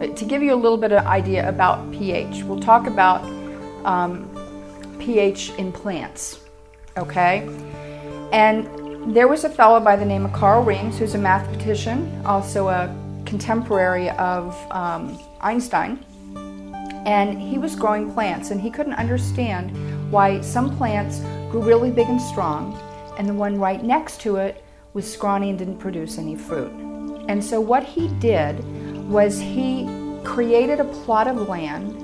to give you a little bit of idea about pH, we'll talk about um, pH in plants, okay? And there was a fellow by the name of Carl Reams, who's a mathematician, also a contemporary of um, Einstein, and he was growing plants, and he couldn't understand why some plants grew really big and strong, and the one right next to it was scrawny and didn't produce any fruit. And so what he did was he created a plot of land,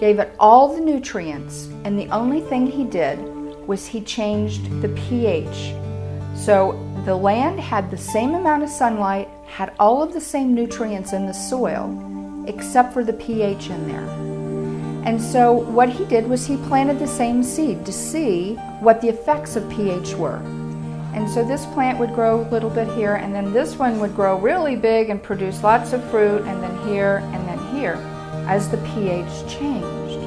gave it all the nutrients, and the only thing he did was he changed the pH. So the land had the same amount of sunlight, had all of the same nutrients in the soil, except for the pH in there. And so what he did was he planted the same seed to see what the effects of pH were. And so this plant would grow a little bit here, and then this one would grow really big and produce lots of fruit, and then here, and then here, as the pH changed.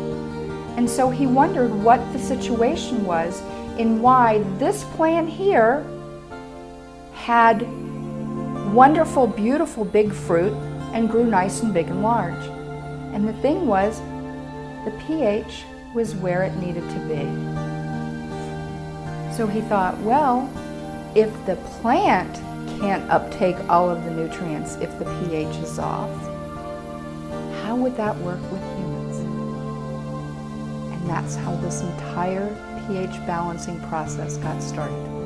And so he wondered what the situation was in why this plant here had wonderful, beautiful big fruit and grew nice and big and large. And the thing was, the pH was where it needed to be. So he thought, well, if the plant can't uptake all of the nutrients if the pH is off, how would that work with humans? And that's how this entire pH balancing process got started.